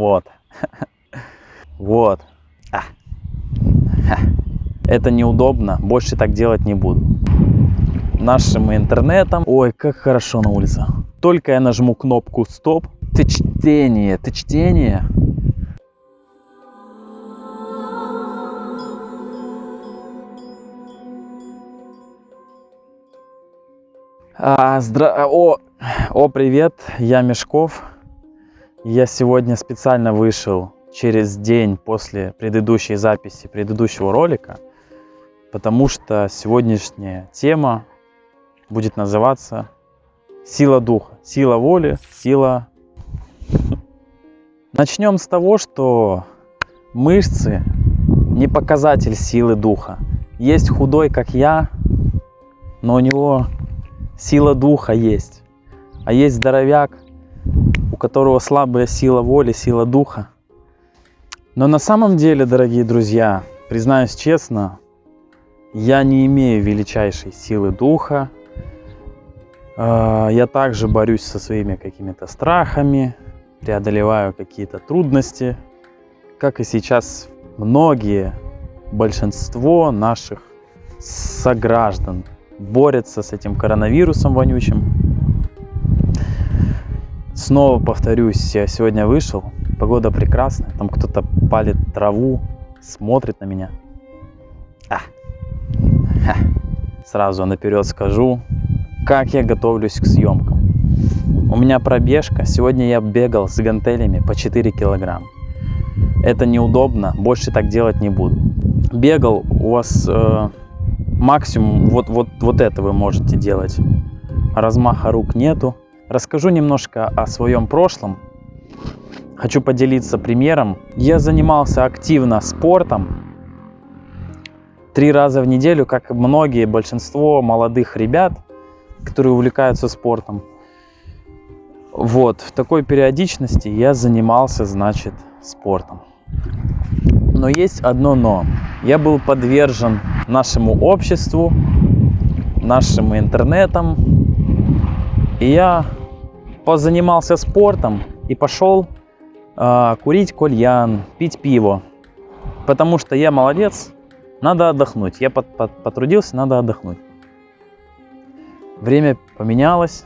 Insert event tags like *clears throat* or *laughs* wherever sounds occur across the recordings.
Вот. *laughs* Вот. А. *laughs* Это неудобно. Больше так делать не буду. Нашим интернетом. Ой, как хорошо на улице. Только я нажму кнопку стоп. Ты чтение, ты чтение. А, здра... О, о, привет, я Мешков. Я сегодня специально вышел через день после предыдущей записи предыдущего ролика, потому что сегодняшняя тема будет называться сила духа, сила воли, сила... Начнем с того, что мышцы не показатель силы духа. Есть худой, как я, но у него сила духа есть. А есть здоровяк, которого слабая сила воли, сила духа. Но на самом деле, дорогие друзья, признаюсь честно, я не имею величайшей силы духа. А, я также борюсь со своими какими-то страхами, преодолеваю какие-то трудности, как и сейчас многие, большинство наших сограждан борются с этим коронавирусом вонючим. Снова повторюсь, я сегодня вышел, погода прекрасная, там кто-то палит траву, смотрит на меня. А. Ха. Сразу наперед скажу, как я готовлюсь к съемкам. У меня пробежка, сегодня я бегал с гантелями по 4 килограмма. Это неудобно, больше так делать не буду. Бегал, у вас э, максимум вот, вот, вот это вы можете делать. Размаха рук нету. Расскажу немножко о своем прошлом. Хочу поделиться примером. Я занимался активно спортом. Три раза в неделю, как многие, большинство молодых ребят, которые увлекаются спортом. Вот, в такой периодичности я занимался, значит, спортом. Но есть одно но. Я был подвержен нашему обществу, нашим интернетам. И я позанимался спортом и пошел э, курить кальян, пить пиво. Потому что я молодец, надо отдохнуть. Я под, под, потрудился, надо отдохнуть. Время поменялось.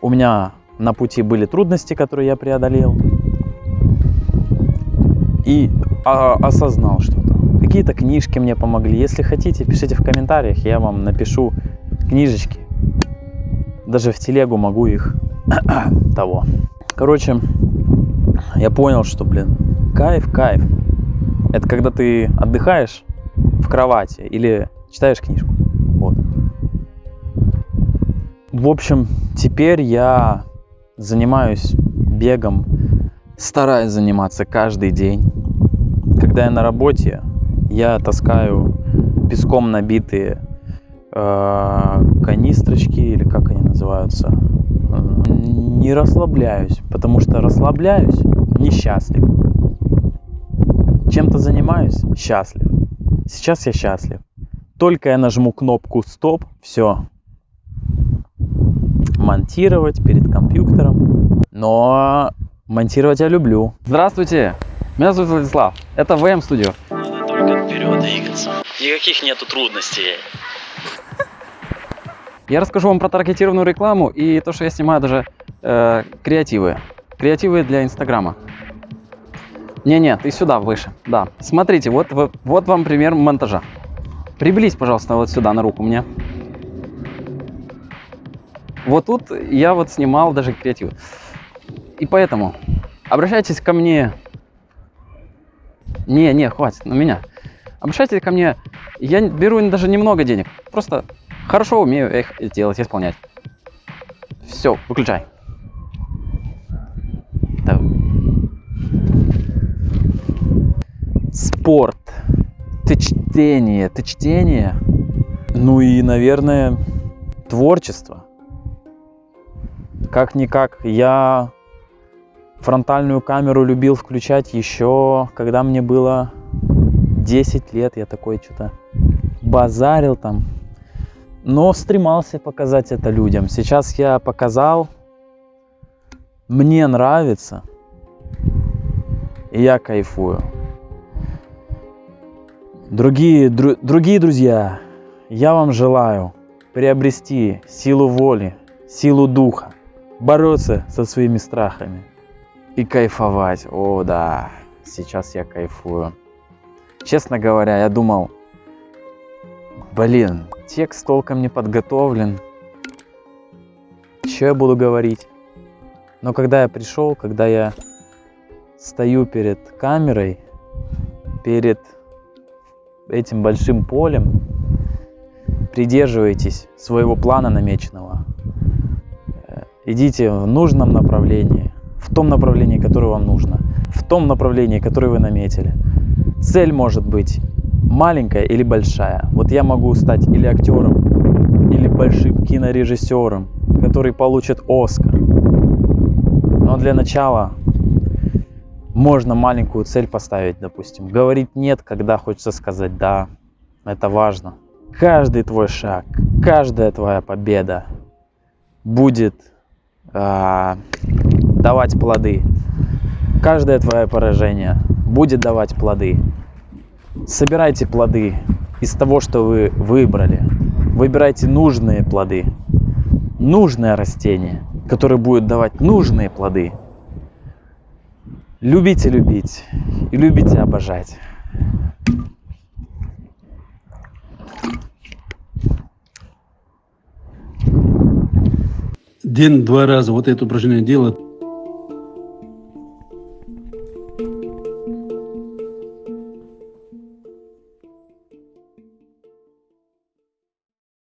У меня на пути были трудности, которые я преодолел и а, осознал что-то. Какие-то книжки мне помогли. Если хотите, пишите в комментариях, я вам напишу книжечки. Даже в телегу могу их *clears throat* того. Короче, я понял, что, блин, кайф, кайф. Это когда ты отдыхаешь в кровати или читаешь книжку. Вот. В общем, теперь я занимаюсь бегом стараюсь заниматься каждый день. Когда я на работе, я таскаю песком набитые канистрочки или как они называются. Не расслабляюсь, потому что расслабляюсь несчастлив. Чем-то занимаюсь счастлив. Сейчас я счастлив. Только я нажму кнопку стоп, все. Монтировать перед компьютером. Но Монтировать я люблю. Здравствуйте, меня зовут Владислав. Это ВМ Studio. Надо только вперед двигаться. Никаких нету трудностей. Я расскажу вам про таргетированную рекламу и то, что я снимаю даже э, креативы. Креативы для Инстаграма. Не-не, ты сюда выше. Да. Смотрите, вот, вот, вам пример монтажа. Приблизь, пожалуйста, вот сюда на руку мне. Вот тут я вот снимал даже креативы. И поэтому обращайтесь ко мне. Не, не, хватит, на меня. Обращайтесь ко мне. Я беру даже немного денег. Просто хорошо умею их делать, исполнять. Все, выключай. Спорт. Ты чтение. Ты чтение. Ну и, наверное, творчество. Как-никак я фронтальную камеру любил включать еще, когда мне было 10 лет. Я такой что-то базарил там. Но стремался показать это людям. Сейчас я показал. Мне нравится. и я кайфую. Другие, дру- другие друзья, я вам желаю приобрести силу воли, силу духа, бороться со своими страхами и кайфовать. О, да, сейчас я кайфую. Честно говоря, я думал, блин, текст толком не подготовлен. Что я буду говорить? Но когда я пришел, когда я стою перед камерой, перед этим большим полем, придерживайтесь своего плана намеченного. Э, Идите в нужном направлении, в том направлении, которое вам нужно, в том направлении, которое вы наметили. Цель может быть маленькая или большая. Вот я могу стать или актером, или большим кинорежиссером, который получит Оскар. Но для начала можно маленькую цель поставить, допустим. Говорить нет, когда хочется сказать да. Это важно. Каждый твой шаг, каждая твоя победа будет а, давать плоды. Каждое твое поражение будет давать плоды. Собирайте плоды из того, что вы выбрали. Выбирайте нужные плоды. Нужное растение, которое будет давать нужные плоды. Любите любить и любите обожать. День-два раза вот это упражнение делать,